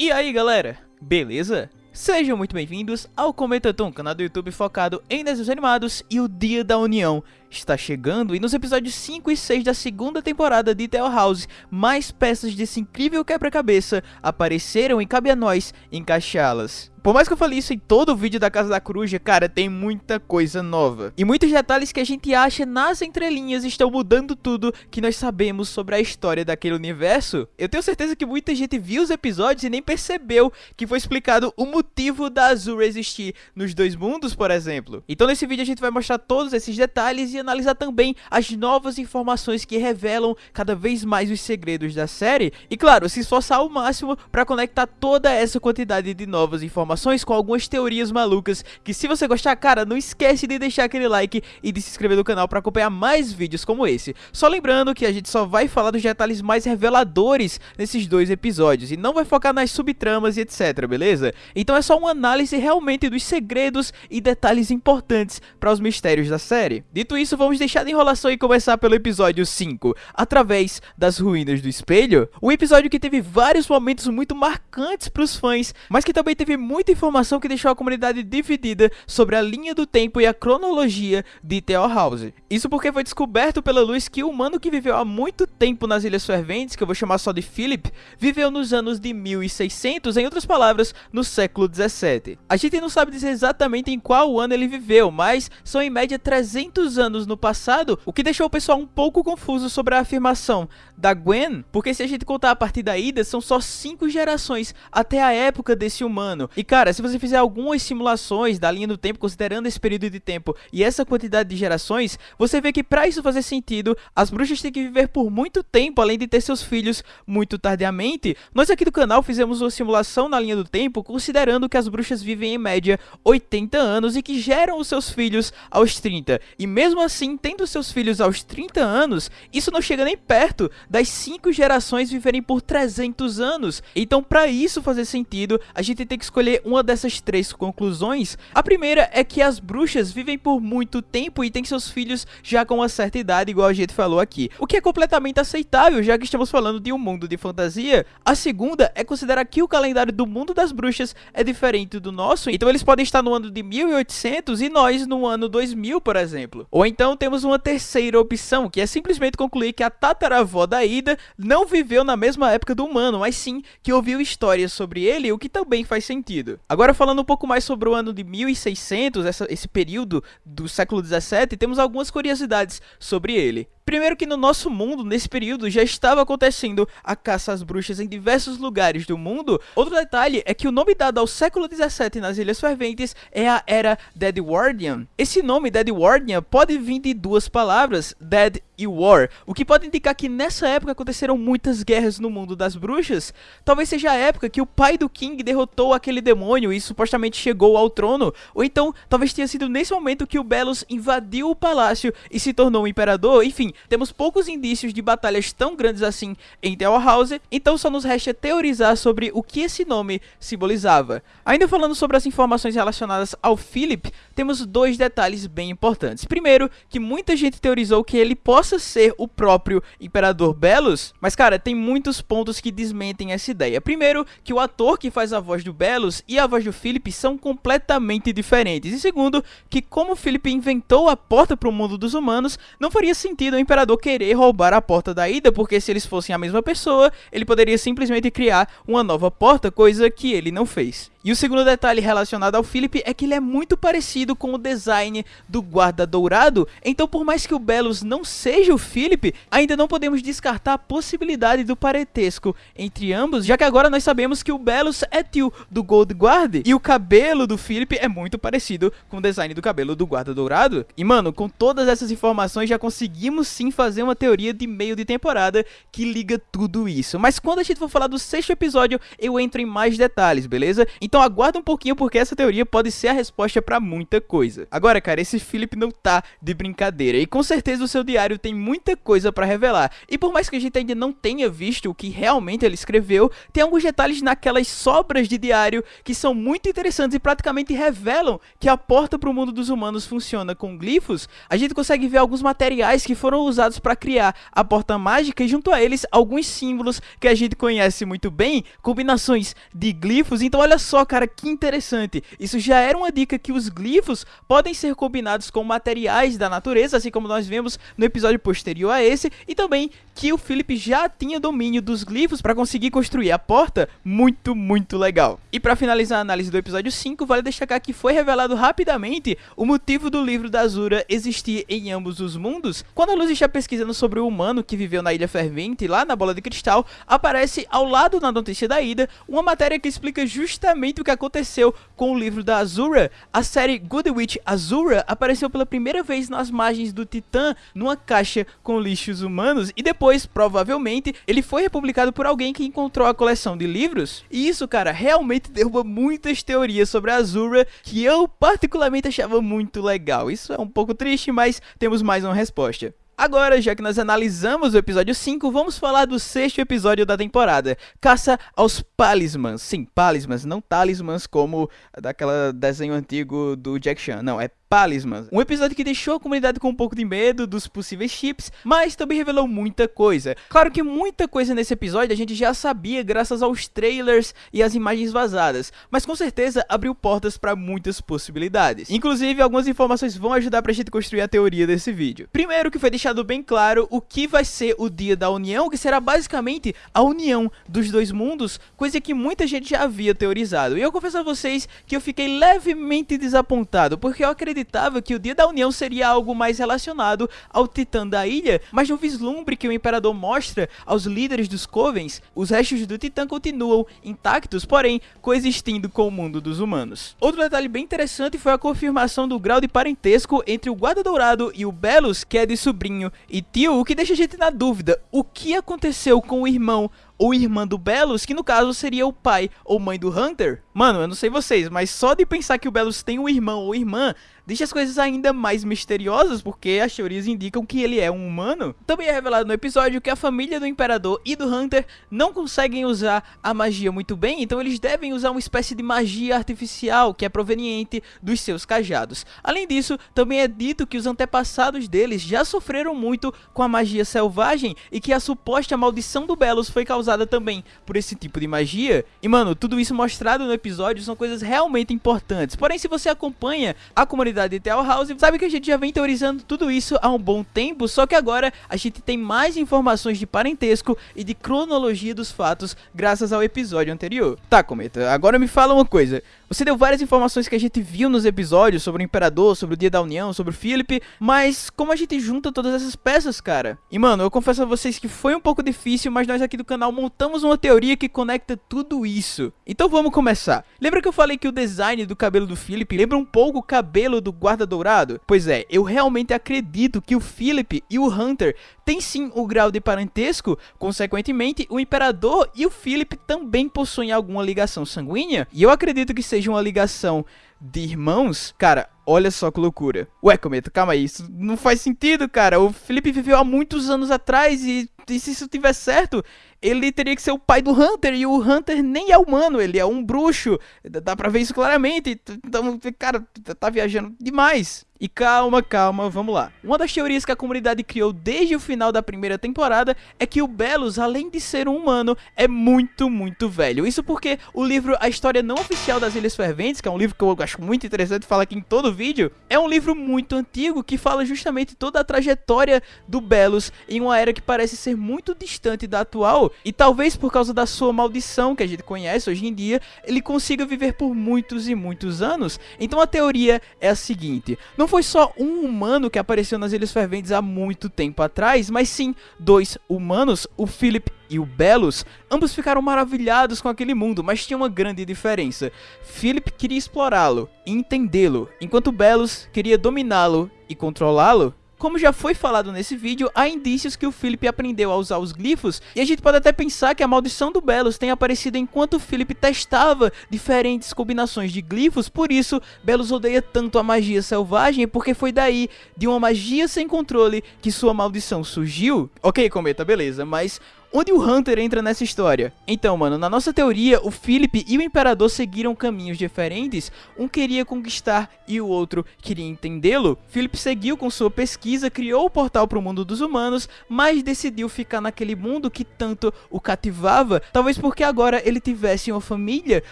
E aí galera, beleza? Sejam muito bem-vindos ao Comentatom, canal do YouTube focado em desenhos animados e o Dia da União está chegando e nos episódios 5 e 6 da segunda temporada de Tale House, mais peças desse incrível quebra-cabeça apareceram e cabe a nós encaixá-las. Por mais que eu fale isso em todo o vídeo da Casa da Coruja, cara, tem muita coisa nova. E muitos detalhes que a gente acha nas entrelinhas estão mudando tudo que nós sabemos sobre a história daquele universo. Eu tenho certeza que muita gente viu os episódios e nem percebeu que foi explicado o motivo da Azul existir nos dois mundos, por exemplo. Então nesse vídeo a gente vai mostrar todos esses detalhes e analisar também as novas informações que revelam cada vez mais os segredos da série. E claro, se esforçar ao máximo para conectar toda essa quantidade de novas informações com algumas teorias malucas, que se você gostar, cara, não esquece de deixar aquele like e de se inscrever no canal para acompanhar mais vídeos como esse. Só lembrando que a gente só vai falar dos detalhes mais reveladores nesses dois episódios, e não vai focar nas subtramas e etc, beleza? Então é só uma análise realmente dos segredos e detalhes importantes para os mistérios da série. Dito isso, vamos deixar de enrolação e começar pelo episódio 5, através das ruínas do espelho, um episódio que teve vários momentos muito marcantes para os fãs, mas que também teve muita informação que deixou a comunidade dividida sobre a linha do tempo e a cronologia de Theor House. Isso porque foi descoberto pela luz que o humano que viveu há muito tempo nas Ilhas Ferventes, que eu vou chamar só de Philip, viveu nos anos de 1600, em outras palavras, no século 17. A gente não sabe dizer exatamente em qual ano ele viveu, mas são em média 300 anos no passado, o que deixou o pessoal um pouco confuso sobre a afirmação da Gwen, porque se a gente contar a partir da ida, são só 5 gerações até a época desse humano, e cara, se você fizer algumas simulações da linha do tempo, considerando esse período de tempo e essa quantidade de gerações, você vê que para isso fazer sentido, as bruxas têm que viver por muito tempo, além de ter seus filhos muito tardiamente. Nós aqui do canal fizemos uma simulação na linha do tempo, considerando que as bruxas vivem em média 80 anos e que geram os seus filhos aos 30. E mesmo assim, tendo seus filhos aos 30 anos, isso não chega nem perto das 5 gerações viverem por 300 anos. Então, para isso fazer sentido, a gente tem que escolher uma dessas três conclusões. A primeira é que as bruxas vivem por muito tempo e têm seus filhos já com uma certa idade, igual a gente falou aqui. O que é completamente aceitável, já que estamos falando de um mundo de fantasia. A segunda é considerar que o calendário do mundo das bruxas é diferente do nosso, então eles podem estar no ano de 1800 e nós no ano 2000, por exemplo. Ou então temos uma terceira opção, que é simplesmente concluir que a tataravó da Ida não viveu na mesma época do humano, mas sim que ouviu histórias sobre ele, o que também faz sentido sentido. Agora falando um pouco mais sobre o ano de 1600, essa, esse período do século 17, temos algumas curiosidades sobre ele. Primeiro que no nosso mundo, nesse período, já estava acontecendo a caça às bruxas em diversos lugares do mundo. Outro detalhe é que o nome dado ao século 17 nas Ilhas Ferventes é a Era Deadwardian. Esse nome, Deadwardian, pode vir de duas palavras, Dead e War, o que pode indicar que nessa época aconteceram muitas guerras no mundo das bruxas. Talvez seja a época que o pai do King derrotou aquele demônio e supostamente chegou ao trono, ou então talvez tenha sido nesse momento que o Belos invadiu o palácio e se tornou um imperador, enfim, temos poucos indícios de batalhas tão grandes assim em Tower House, então só nos resta teorizar sobre o que esse nome simbolizava. Ainda falando sobre as informações relacionadas ao Philip, temos dois detalhes bem importantes. Primeiro, que muita gente teorizou que ele possa ser o próprio Imperador Belos, mas cara, tem muitos pontos que desmentem essa ideia. Primeiro, que o ator que faz a voz do Belos e a voz do Philip são completamente diferentes. E segundo, que como Philip inventou a porta para o mundo dos humanos, não faria sentido o Imperador querer roubar a porta da ida, porque se eles fossem a mesma pessoa, ele poderia simplesmente criar uma nova porta, coisa que ele não fez. E o segundo detalhe relacionado ao Philip é que ele é muito parecido com o design do guarda dourado, então por mais que o Belos não seja o Philip, ainda não podemos descartar a possibilidade do parentesco entre ambos, já que agora nós sabemos que o Belos é tio do Gold Guard e o cabelo do Philip é muito parecido com o design do cabelo do guarda dourado. E mano, com todas essas informações já conseguimos sim fazer uma teoria de meio de temporada que liga tudo isso. Mas quando a gente for falar do sexto episódio, eu entro em mais detalhes, beleza? Então aguarda um pouquinho porque essa teoria pode ser a resposta para muita coisa. Agora, cara, esse Philip não tá de brincadeira e com certeza o seu diário tem muita coisa para revelar. E por mais que a gente ainda não tenha visto o que realmente ele escreveu, tem alguns detalhes naquelas sobras de diário que são muito interessantes e praticamente revelam que a porta para o mundo dos humanos funciona com glifos. A gente consegue ver alguns materiais que foram usados para criar a porta mágica e junto a eles alguns símbolos que a gente conhece muito bem, combinações de glifos. Então olha só, cara, que interessante. Isso já era uma dica que os glifos podem ser combinados com materiais da natureza, assim como nós vemos no episódio posterior a esse, e também que o Philip já tinha domínio dos glifos para conseguir construir a porta, muito, muito legal. E para finalizar a análise do episódio 5, vale destacar que foi revelado rapidamente o motivo do livro da Azura existir em ambos os mundos. Quando a Luz está pesquisando sobre o humano que viveu na Ilha Fervente, lá na Bola de Cristal, aparece ao lado na notícia da Ida uma matéria que explica justamente o que aconteceu com o livro da Azura. A série Good Witch Azura apareceu pela primeira vez nas margens do Titã, numa caixa com lixos humanos, e depois depois, provavelmente, ele foi republicado por alguém que encontrou a coleção de livros. E isso, cara, realmente derruba muitas teorias sobre a Azura que eu particularmente achava muito legal. Isso é um pouco triste, mas temos mais uma resposta. Agora, já que nós analisamos o episódio 5, vamos falar do sexto episódio da temporada, Caça aos Palismans. Sim, Palismans, não talismans como daquela desenho antigo do Jack Chan, não, é Palisman. Um episódio que deixou a comunidade com um pouco de medo dos possíveis chips, mas também revelou muita coisa. Claro que muita coisa nesse episódio a gente já sabia graças aos trailers e às imagens vazadas, mas com certeza abriu portas para muitas possibilidades. Inclusive, algumas informações vão ajudar pra gente construir a teoria desse vídeo. Primeiro que foi deixado bem claro o que vai ser o Dia da União, que será basicamente a união dos dois mundos, coisa que muita gente já havia teorizado. E eu confesso a vocês que eu fiquei levemente desapontado, porque eu acredito acreditava que o Dia da União seria algo mais relacionado ao Titã da ilha, mas no vislumbre que o Imperador mostra aos líderes dos Covens, os restos do Titã continuam intactos, porém coexistindo com o mundo dos humanos. Outro detalhe bem interessante foi a confirmação do grau de parentesco entre o Guarda Dourado e o Belos, que é de sobrinho e tio, o que deixa a gente na dúvida, o que aconteceu com o irmão ou irmã do Belos, que no caso seria o pai ou mãe do Hunter. Mano, eu não sei vocês, mas só de pensar que o Belos tem um irmão ou irmã, deixa as coisas ainda mais misteriosas, porque as teorias indicam que ele é um humano. Também é revelado no episódio que a família do Imperador e do Hunter não conseguem usar a magia muito bem, então eles devem usar uma espécie de magia artificial que é proveniente dos seus cajados. Além disso, também é dito que os antepassados deles já sofreram muito com a magia selvagem e que a suposta maldição do Belos foi causada também por esse tipo de magia. E mano, tudo isso mostrado no episódio são coisas realmente importantes. Porém, se você acompanha a comunidade comunidade de Tell House, sabe que a gente já vem teorizando tudo isso há um bom tempo, só que agora a gente tem mais informações de parentesco e de cronologia dos fatos graças ao episódio anterior. Tá, Cometa, agora me fala uma coisa. Você deu várias informações que a gente viu nos episódios sobre o Imperador, sobre o Dia da União, sobre o Philip, mas como a gente junta todas essas peças, cara? E mano, eu confesso a vocês que foi um pouco difícil, mas nós aqui do canal montamos uma teoria que conecta tudo isso. Então vamos começar. Lembra que eu falei que o design do cabelo do Philip lembra um pouco o cabelo do guarda dourado? Pois é, eu realmente acredito que o Philip e o Hunter têm sim o grau de parentesco, consequentemente o Imperador e o Philip também possuem alguma ligação sanguínea, e eu acredito que seja uma ligação de irmãos, cara, olha só que loucura. Ué, Cometa, calma aí, isso não faz sentido, cara. O Felipe viveu há muitos anos atrás e, e se isso tiver certo, ele teria que ser o pai do Hunter, e o Hunter nem é humano, ele é um bruxo. Dá pra ver isso claramente. Então, cara, tá viajando demais. E calma, calma, vamos lá. Uma das teorias que a comunidade criou desde o final da primeira temporada é que o Belos, além de ser um humano, é muito, muito velho. Isso porque o livro A História Não Oficial das Ilhas Ferventes, que é um livro que eu acho muito interessante falar aqui em todo vídeo, é um livro muito antigo que fala justamente toda a trajetória do Belos em uma era que parece ser muito distante da atual e talvez por causa da sua maldição que a gente conhece hoje em dia, ele consiga viver por muitos e muitos anos. Então a teoria é a seguinte: não foi só um humano que apareceu nas Ilhas Ferventes há muito tempo atrás, mas sim dois humanos, o Philip e o Belos, ambos ficaram maravilhados com aquele mundo, mas tinha uma grande diferença. Philip queria explorá-lo e entendê-lo, enquanto Belos queria dominá-lo e controlá-lo. Como já foi falado nesse vídeo, há indícios que o Philip aprendeu a usar os glifos, e a gente pode até pensar que a maldição do Belos tenha aparecido enquanto o Philip testava diferentes combinações de glifos, por isso Belos odeia tanto a magia selvagem, porque foi daí, de uma magia sem controle, que sua maldição surgiu. Ok, Cometa, beleza, mas Onde o Hunter entra nessa história? Então, mano, na nossa teoria, o Philip e o Imperador seguiram caminhos diferentes, um queria conquistar e o outro queria entendê-lo. Philip seguiu com sua pesquisa, criou o portal para o mundo dos humanos, mas decidiu ficar naquele mundo que tanto o cativava, talvez porque agora ele tivesse uma família,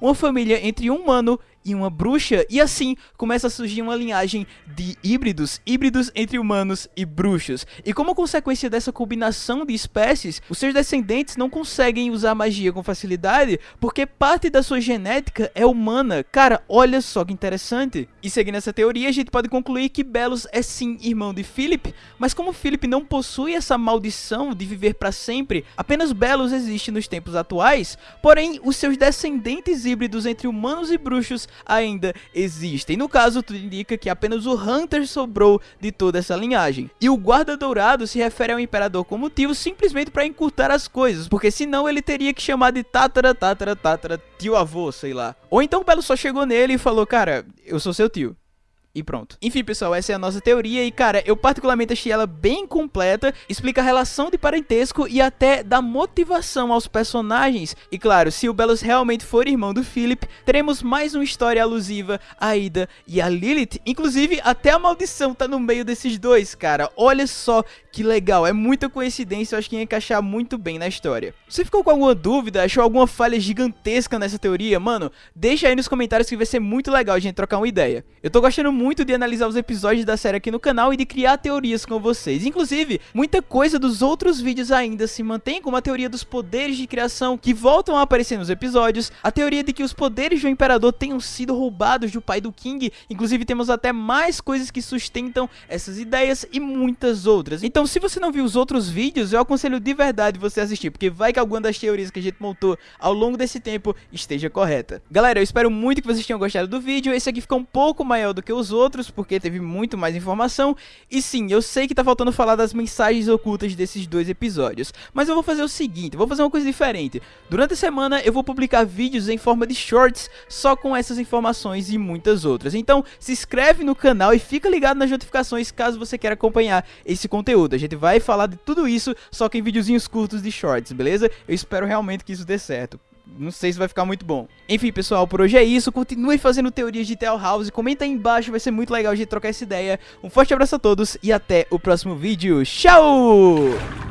uma família entre um humano e uma bruxa, e assim começa a surgir uma linhagem de híbridos, híbridos entre humanos e bruxos. E como consequência dessa combinação de espécies, os seus descendentes não conseguem usar magia com facilidade, porque parte da sua genética é humana. Cara, olha só que interessante. E seguindo essa teoria, a gente pode concluir que Belos é sim irmão de Philip, mas como Philip não possui essa maldição de viver para sempre, apenas Belos existe nos tempos atuais, porém os seus descendentes híbridos entre humanos e bruxos ainda existem. No caso, tudo indica que apenas o Hunter sobrou de toda essa linhagem. E o Guarda Dourado se refere ao Imperador como motivo simplesmente para encurtar as coisas, porque senão ele teria que chamar de Tatara, Tatara, Tatara, tio avô, sei lá. Ou então o Belo só chegou nele e falou, cara, eu sou seu tio e pronto. Enfim, pessoal, essa é a nossa teoria e, cara, eu particularmente achei ela bem completa, explica a relação de parentesco e até dá motivação aos personagens. E claro, se o Belos realmente for irmão do Philip, teremos mais uma história alusiva a Ida e a Lilith. Inclusive, até a maldição tá no meio desses dois, cara. Olha só que legal, é muita coincidência, eu acho que ia encaixar muito bem na história. Você ficou com alguma dúvida, achou alguma falha gigantesca nessa teoria? Mano, deixa aí nos comentários que vai ser muito legal a gente trocar uma ideia. Eu tô gostando muito muito de analisar os episódios da série aqui no canal e de criar teorias com vocês. Inclusive, muita coisa dos outros vídeos ainda se mantém, como a teoria dos poderes de criação que voltam a aparecer nos episódios, a teoria de que os poderes do Imperador tenham sido roubados do pai do King, inclusive temos até mais coisas que sustentam essas ideias e muitas outras. Então, se você não viu os outros vídeos, eu aconselho de verdade você assistir, porque vai que alguma das teorias que a gente montou ao longo desse tempo esteja correta. Galera, eu espero muito que vocês tenham gostado do vídeo, esse aqui ficou um pouco maior do que os outros, porque teve muito mais informação. E sim, eu sei que tá faltando falar das mensagens ocultas desses dois episódios. Mas eu vou fazer o seguinte, vou fazer uma coisa diferente. Durante a semana eu vou publicar vídeos em forma de shorts, só com essas informações e muitas outras. Então se inscreve no canal e fica ligado nas notificações caso você queira acompanhar esse conteúdo. A gente vai falar de tudo isso, só que em videozinhos curtos de shorts, beleza? Eu espero realmente que isso dê certo não sei se vai ficar muito bom. Enfim, pessoal, por hoje é isso. Continue fazendo teorias de Tell House. Comenta aí embaixo, vai ser muito legal gente trocar essa ideia. Um forte abraço a todos e até o próximo vídeo. Tchau!